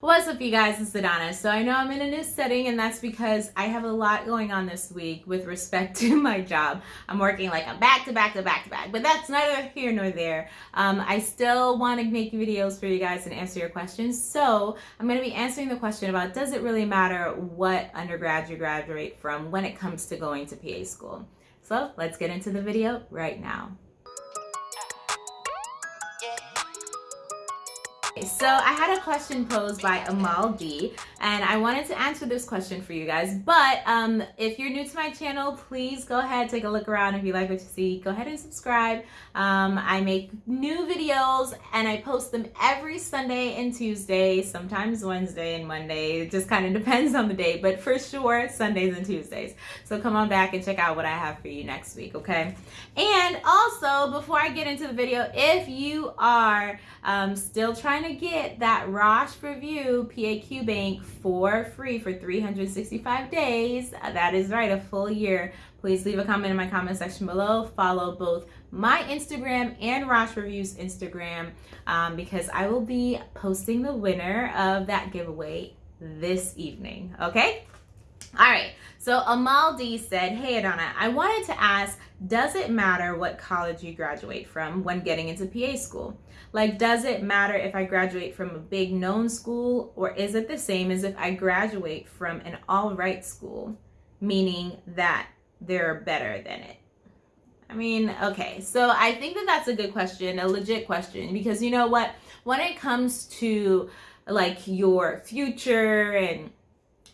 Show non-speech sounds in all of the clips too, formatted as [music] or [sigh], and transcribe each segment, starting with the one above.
What's up you guys, it's Adana. So I know I'm in a new setting and that's because I have a lot going on this week with respect [laughs] to my job. I'm working like a back to back to back to back, but that's neither here nor there. Um, I still want to make videos for you guys and answer your questions. So I'm going to be answering the question about does it really matter what undergrad you graduate from when it comes to going to PA school? So let's get into the video right now. So I had a question posed by Amal D and I wanted to answer this question for you guys. But um, if you're new to my channel, please go ahead, take a look around. If you like what you see, go ahead and subscribe. Um, I make new videos and I post them every Sunday and Tuesday, sometimes Wednesday and Monday. It just kind of [laughs] depends on the day, but for sure Sundays and Tuesdays. So come on back and check out what I have for you next week, okay? And also, before I get into the video, if you are um, still trying to to get that Rosh Review PAQ Bank for free for 365 days, that is right, a full year, please leave a comment in my comment section below. Follow both my Instagram and Rosh Review's Instagram um, because I will be posting the winner of that giveaway this evening, okay? All right, so Amal D said, Hey Adana, I wanted to ask, does it matter what college you graduate from when getting into PA school? Like, does it matter if I graduate from a big known school or is it the same as if I graduate from an all right school, meaning that they're better than it? I mean, okay, so I think that that's a good question, a legit question, because you know what? When it comes to like your future and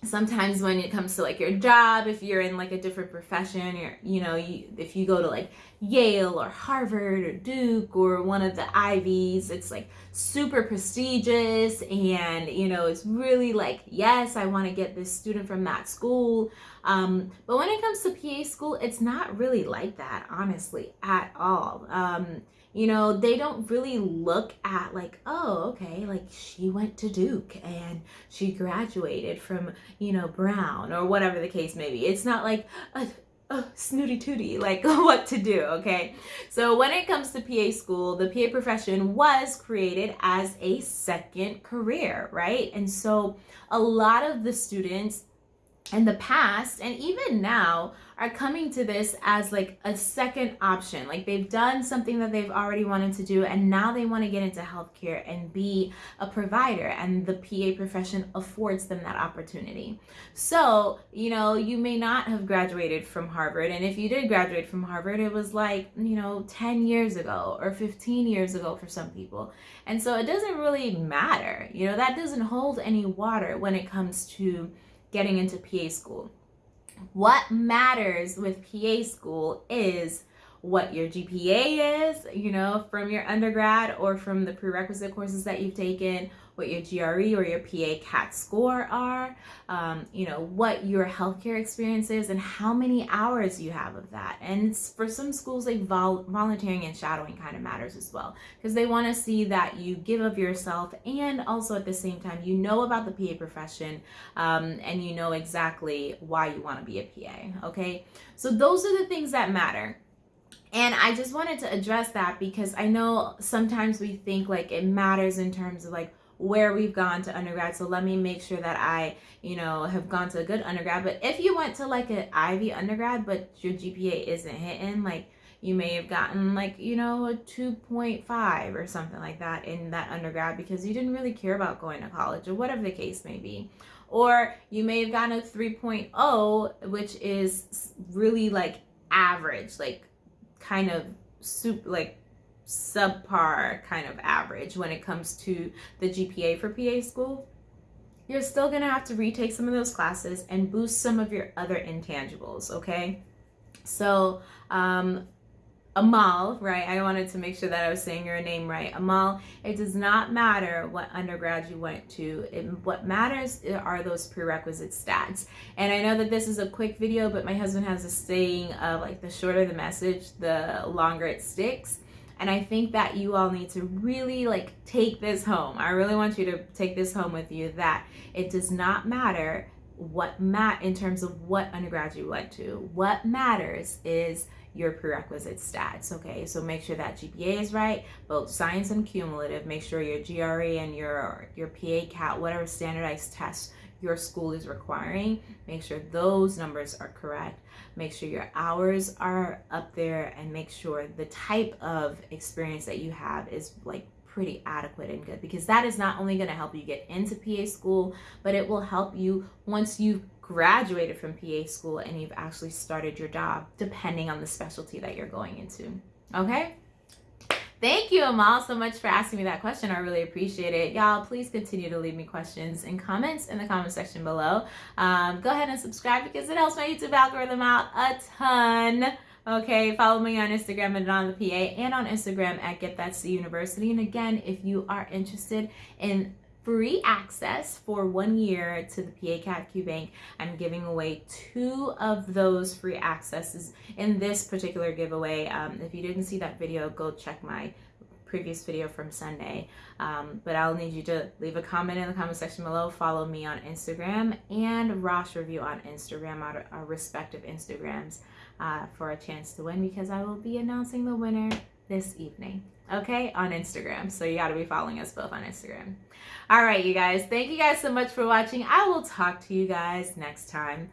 sometimes when it comes to like your job if you're in like a different profession or you know you, if you go to like yale or harvard or duke or one of the ivies it's like super prestigious and you know it's really like yes i want to get this student from that school. Um, but when it comes to pa school it's not really like that honestly at all. Um, you know, they don't really look at like, oh, okay, like she went to Duke and she graduated from, you know, Brown or whatever the case may be. It's not like, a, oh, snooty tooty, like [laughs] what to do, okay? So when it comes to PA school, the PA profession was created as a second career, right? And so a lot of the students in the past and even now are coming to this as like a second option. Like they've done something that they've already wanted to do and now they want to get into healthcare and be a provider and the PA profession affords them that opportunity. So, you know, you may not have graduated from Harvard and if you did graduate from Harvard, it was like, you know, 10 years ago or 15 years ago for some people. And so it doesn't really matter. You know, that doesn't hold any water when it comes to getting into PA school. What matters with PA school is what your GPA is, you know, from your undergrad or from the prerequisite courses that you've taken, what your GRE or your PA CAT score are, um, you know, what your healthcare experience is and how many hours you have of that. And for some schools, like vol volunteering and shadowing kind of matters as well because they want to see that you give of yourself and also at the same time, you know about the PA profession um, and you know exactly why you want to be a PA, okay? So those are the things that matter. And I just wanted to address that because I know sometimes we think like it matters in terms of like, where we've gone to undergrad. So let me make sure that I, you know, have gone to a good undergrad. But if you went to like an Ivy undergrad, but your GPA isn't hitting, like you may have gotten like, you know, a 2.5 or something like that in that undergrad because you didn't really care about going to college or whatever the case may be. Or you may have gotten a 3.0, which is really like average, like kind of soup, like subpar kind of average when it comes to the GPA for PA school, you're still gonna have to retake some of those classes and boost some of your other intangibles, okay? So, um, Amal, right? I wanted to make sure that I was saying your name right. Amal, it does not matter what undergrad you went to. It, what matters are those prerequisite stats. And I know that this is a quick video, but my husband has a saying of like the shorter the message, the longer it sticks. And I think that you all need to really like take this home. I really want you to take this home with you that it does not matter what mat in terms of what undergrad you went to. What matters is your prerequisite stats. Okay, so make sure that GPA is right, both science and cumulative. Make sure your GRE and your your PA CAT, whatever standardized test your school is requiring, make sure those numbers are correct. Make sure your hours are up there, and make sure the type of experience that you have is like pretty adequate and good because that is not only going to help you get into PA school, but it will help you once you've graduated from PA school and you've actually started your job, depending on the specialty that you're going into. Okay? Thank you, Amal, so much for asking me that question. I really appreciate it. Y'all, please continue to leave me questions and comments in the comment section below. Um, go ahead and subscribe because it helps my YouTube algorithm out a ton. Okay, follow me on Instagram at on the PA and on Instagram at Get That C University. And again, if you are interested in free access for one year to the PA CAT Q Bank. I'm giving away two of those free accesses in this particular giveaway. Um, if you didn't see that video, go check my previous video from Sunday. Um, but I'll need you to leave a comment in the comment section below, follow me on Instagram and Rosh Review on Instagram, our, our respective Instagrams uh, for a chance to win because I will be announcing the winner this evening, okay, on Instagram. So you got to be following us both on Instagram. All right, you guys, thank you guys so much for watching. I will talk to you guys next time.